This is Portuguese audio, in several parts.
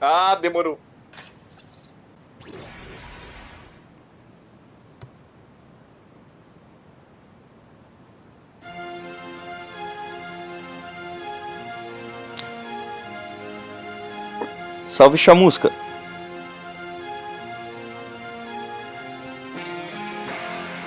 Ah, demorou. Salve chamusca.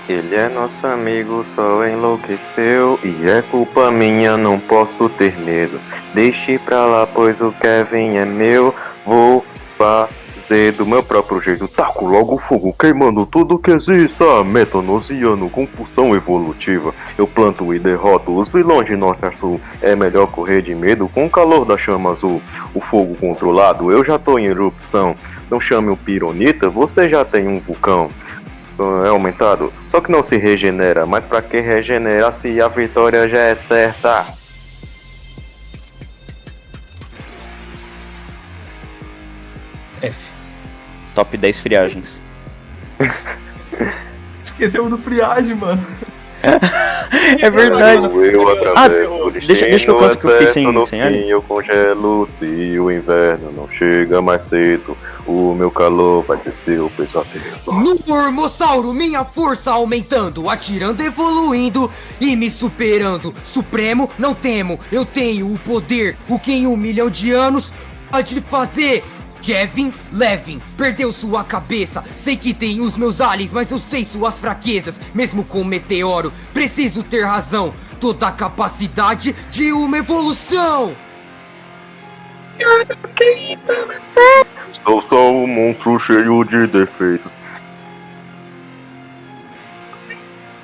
Ele é nosso amigo, só enlouqueceu E é culpa minha, não posso ter medo Deixe pra lá, pois o Kevin é meu Vou fazer do meu próprio jeito. Taco logo fogo, queimando tudo que exista. Metanosiano, compulsão evolutiva. Eu planto e derroto os vilões de norte a sul. É melhor correr de medo com o calor da chama azul. O fogo controlado, eu já tô em erupção. Não chame o pironita, você já tem um vulcão. É aumentado, só que não se regenera, mas pra que regenera se a vitória já é certa? F. Top 10 friagens. Esquecemos do friagem, mano. é verdade. Eu através Ah, do deixa- deixa eu destino, contar que eu fiquei sem- no sem fim eu congelo se o inverno não chega mais cedo. O meu calor vai ser seu pesadelo. No Ormossauro, minha força aumentando, atirando, evoluindo e me superando. Supremo, não temo, eu tenho o poder, o que em um milhão de anos pode fazer. Kevin Levin perdeu sua cabeça. Sei que tem os meus aliens, mas eu sei suas fraquezas. Mesmo com o meteoro, preciso ter razão. Toda a capacidade de uma evolução. Sou só um monstro cheio de defeitos.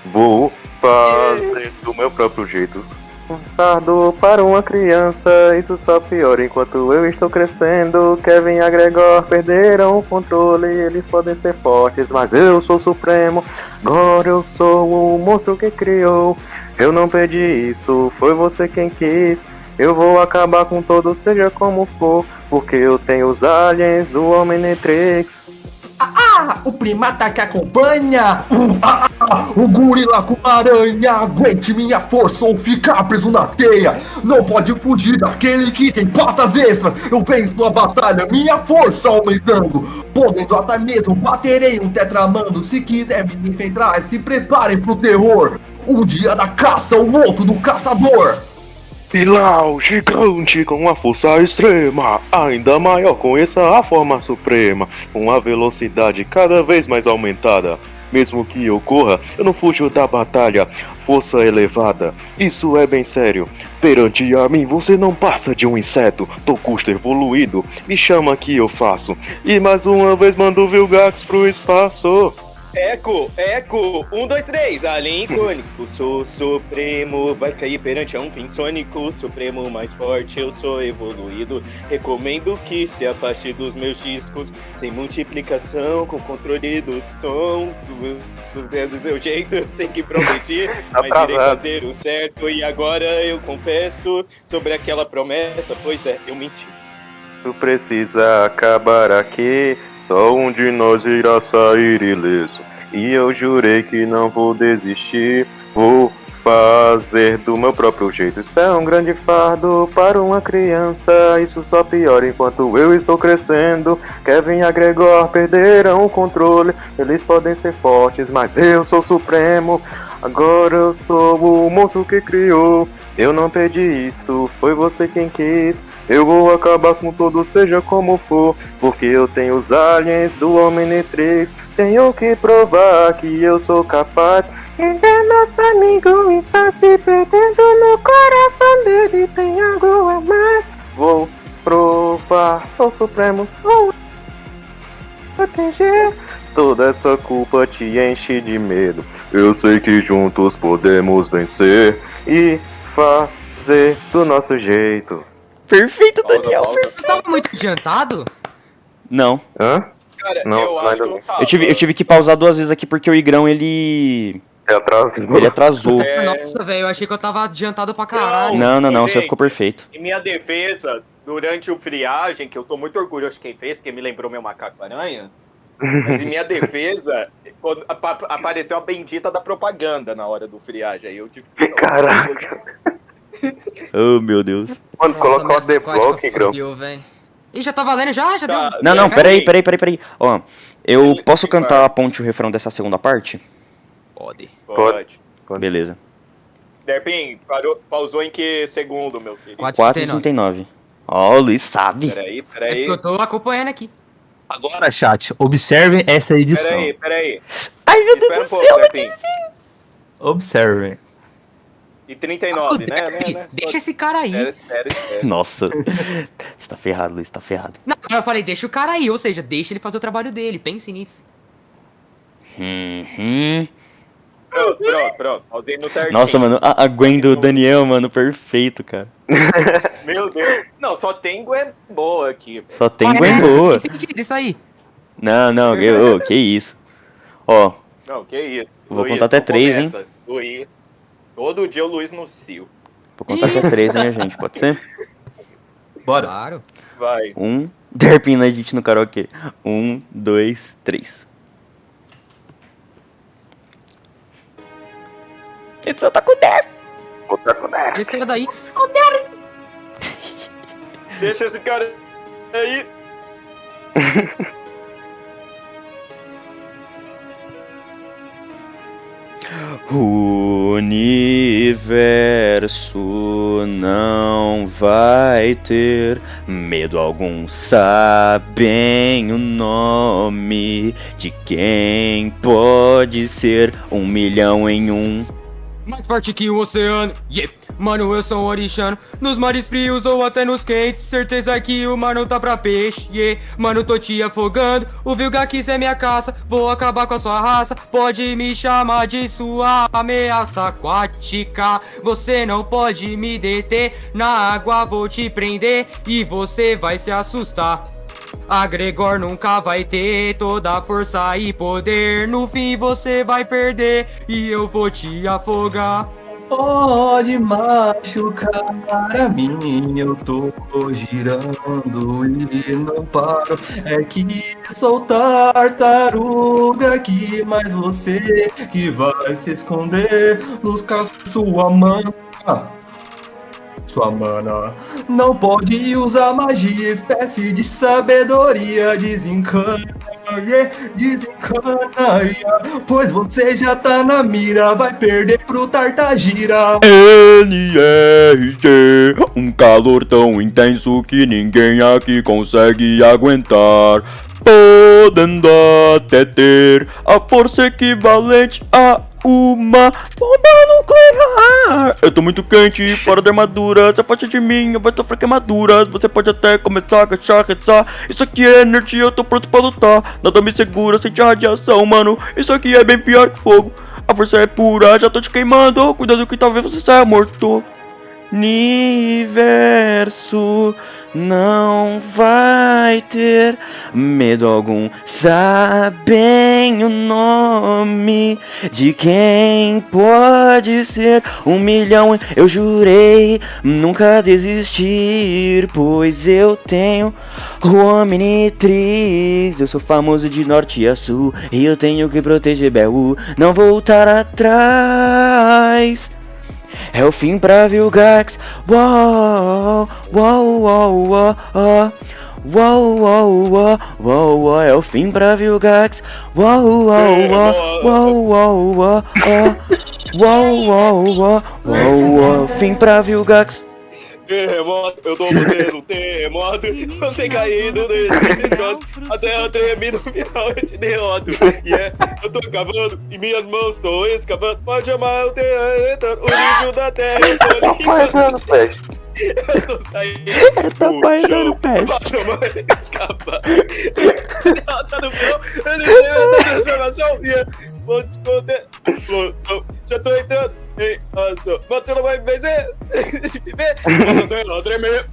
Vou fazer do meu próprio jeito. Um fardo para uma criança, isso só piora enquanto eu estou crescendo. Kevin e a Gregor perderam o controle, eles podem ser fortes, mas eu sou supremo. Agora eu sou o monstro que criou. Eu não pedi isso, foi você quem quis. Eu vou acabar com todos, seja como for, porque eu tenho os aliens do Omnitrix. Ah, o primata que acompanha! Ah, ah, o gorila com aranha! Aguente minha força ou ficar preso na teia! Não pode fugir daquele que tem patas extras! Eu venço a batalha, minha força aumentando! Podendo até mesmo baterei um tetramando! Se quiser me enfrentar, se preparem pro terror! Um dia da caça, o outro do caçador! Pilau gigante com uma força extrema, ainda maior, conheça a forma suprema, com a velocidade cada vez mais aumentada. Mesmo que ocorra, eu não fujo da batalha. Força elevada, isso é bem sério. Perante a mim, você não passa de um inseto. Tô custo evoluído, me chama que eu faço. E mais uma vez mando o Vilgax pro espaço. Eco, eco, um, dois, três, alien icônico, sou supremo, vai cair perante a um fim sônico, supremo mais forte, eu sou evoluído, recomendo que se afaste dos meus discos, sem multiplicação, com controle do som, do, do, do seu jeito, eu sei que prometi, mas irei Atrasado. fazer o certo, e agora eu confesso sobre aquela promessa, pois é, eu menti. Tu precisa acabar aqui, só um de nós irá sair ileso. E eu jurei que não vou desistir, vou fazer do meu próprio jeito. Isso é um grande fardo para uma criança, isso só piora enquanto eu estou crescendo. Kevin e Gregor perderam o controle, eles podem ser fortes, mas eu sou supremo. Agora eu sou o monstro que criou. Eu não pedi isso, foi você quem quis. Eu vou acabar com tudo, seja como for. Porque eu tenho os aliens do Omnitrix. Tenho que provar que eu sou capaz. Ainda nosso amigo está se perdendo no coração dele. Tem algo a mais. Vou provar, sou supremo, sou proteger. Toda essa culpa te enche de medo. Eu sei que juntos podemos vencer e fazer do nosso jeito. Perfeito, Daniel. Você tava muito adiantado? Não. Hã? Cara, Não, eu acho que não. eu tava. Eu tive, eu tive que pausar duas vezes aqui porque o Igrão ele. É atrás. ele atrasou. É. Nossa, velho, eu achei que eu tava adiantado pra caralho. Não, não, não, você ficou perfeito. Em minha defesa, durante o friagem, que eu tô muito orgulhoso de quem fez, que me lembrou meu macaco aranha. Mas em minha defesa, quando apa- apareceu a bendita da propaganda na hora do friagem. Aí eu tive que. Caraca. Oh, meu Deus. Mano, coloca o The Block, velho. Ih, já tá valendo já? Já Tá. deu? Não, não, Pera peraí, aí. peraí, peraí, peraí. Ó, eu Ele- posso cantar vai. a ponte e o refrão dessa segunda parte? Pode. Pode. Pode. Beleza. Derpin, parou, pausou em que segundo, meu querido? 4,39. 4,39. Ó, o Luiz sabe. Peraí, É peraí. porque eu tô acompanhando aqui. Agora, chat, observem essa edição. Peraí, peraí. Ai, meu Deus do pouco, céu. Derpin. Observem. E 39, né? Derpy, né, né? deixa esse cara aí. Espera, espera. Nossa. Você tá ferrado, Luiz, tá ferrado. Não, eu falei, deixa o cara aí, ou seja, deixa ele fazer o trabalho dele, pense nisso. Uhum. Pronto, pronto, pronto. Pausei no certinho. Nossa, mano, a, a Gwen do Daniel, mano, perfeito, cara. Meu Deus. Não, só tem Gwen boa aqui. Só tem Gwen boa. Tem sentido isso aí. Não, não, que, ô, que isso. Ó, Não, que isso. Vou contar até três, hein? Luiz. Todo dia o Luiz no cio. vou contar até Isso. três, minha gente, pode ser? Bora. Claro. Vai. Um, derpina a gente no karaokê. Um, dois, três. Outra com Olha esse cara daí. Deixa esse cara aí. O universo não vai ter medo algum. Sabem o nome de quem pode ser um milhão em um. Mais forte que o oceano, yeah. Mano, eu sou um orixano. Nos mares frios ou até nos quentes Certeza que o mar não tá pra peixe, yeah. Mano, tô te afogando. O Vilgax é minha caça. Vou acabar com a sua raça. Pode me chamar de sua ameaça aquática. Você não pode me deter. Na água vou te prender E você vai se assustar a Gregor nunca vai ter toda a força e poder. No fim você vai perder e eu vou te afogar. Pode machucar a mim, eu tô girando e não paro. É que sou tartaruga aqui, mas você que vai se esconder nos cascos sua mãe. Sua mana não pode usar magia, espécie de sabedoria desencana, desencana, pois você já tá na mira, vai perder pro Tartagira. NRG, um calor tão intenso que ninguém aqui consegue aguentar. Podendo até ter a força equivalente a uma bomba nuclear. Eu tô muito quente, fora da armadura. Se afasta de mim, eu vou sofrer queimaduras. Você pode até começar a agachar, caçar. Isso aqui é energia, eu tô pronto pra lutar. Nada me segura, sente a radiação, mano. Isso aqui é bem pior que fogo. A força é pura, já tô te queimando. Cuidado que talvez você saia morto. Universo não vai ter medo algum. Sabem o nome de quem pode ser um milhão. Eu jurei nunca desistir, pois eu tenho o Omnitrix. Eu sou famoso de norte a sul e eu tenho que proteger Belu, não voltar atrás. É o fim pra Vilgax. Uau, uau, uau, uau, uau. Uau, uau, uau, uau, uau, é o fim pra Vilgax. Uau, uau, uau, uau, uau, uau, uau, uau, uau, uau, uau, fim pra Vilgax. Terremoto, eu tô fazendo um terremoto. Você caindo nesse destroço. A terra treme no final eu te derroto. E é, eu tô cavando e minhas mãos tô escavando. Pode chamar o terra, o nível da terra. Eu tô limpando. peste. Eu tô saindo. Tá do pairando chão. peste. Pode chamar ele escapar. Ela tá no chão. Ele tem a transformação. E é, vou te esconder. Explosão. Já tô entrando ação. Mas você não vai vencer. Viver, ela tremer.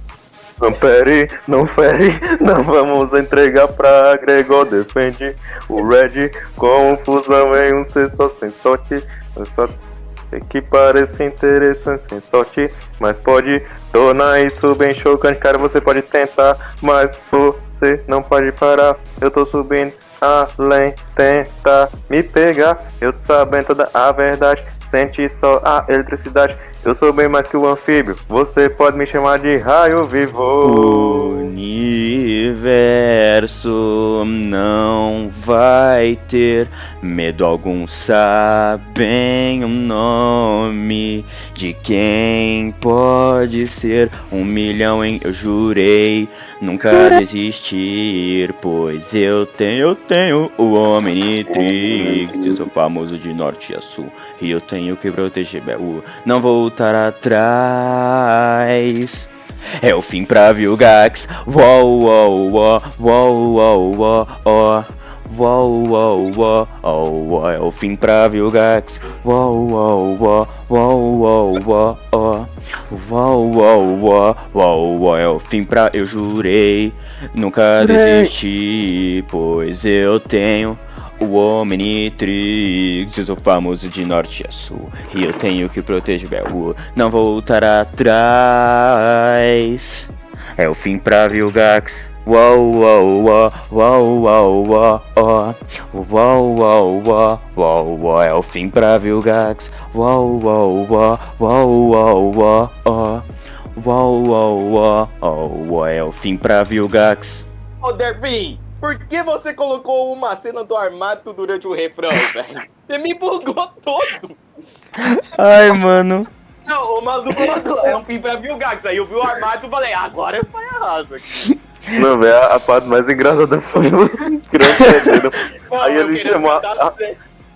Não fere, não fere, não vamos entregar pra Gregor defende o Red com fusão em um ser só sem sorte. Só que parece interessante sem sorte, mas pode tornar isso bem chocante. Cara, você pode tentar, mas você não pode parar. Eu tô subindo além, tenta me pegar. Eu tô sabendo toda a verdade. Sente só a eletricidade. Eu sou bem mais que o anfíbio. Você pode me chamar de raio vivo. Universo não vai ter medo algum. Sabem o nome de quem pode ser um milhão em. Eu jurei nunca desistir, pois eu tenho, eu tenho o Omnitrix, eu sou famoso de norte a sul e eu tenho que proteger não voltar atrás. É o fim pra Vilgax. Uou, uou, uou, uou, uou, uou, uou. Uou, uou, uou, uou, uou, é o fim pra uou, uou, uou, uou, uou. Uou, uou, uou, uou, uou, é o fim pra... Eu jurei nunca desistir, pois eu tenho o Omnitrix, eu sou famoso de norte a sul E eu tenho que proteger Belu, não voltar atrás É o fim pra Vilgax Uau, uau, uau, uau, uau, uau, uau, uau, uau, uau, é o fim pra Vilgax. Uau, uau, uau, uau, uau, uau, uau, uau, uau, é o fim pra Vilgax. Ô, Derpin, por que você colocou uma cena do armado durante o refrão, velho? Você me bugou todo. Ai, mano. Não, o maluco mandou, é um fim pra Vilgax. Aí eu vi o armado e falei, agora foi a raça. Não, velho, a, a parte mais engraçada foi o perdendo. Aí eu ele chamou a,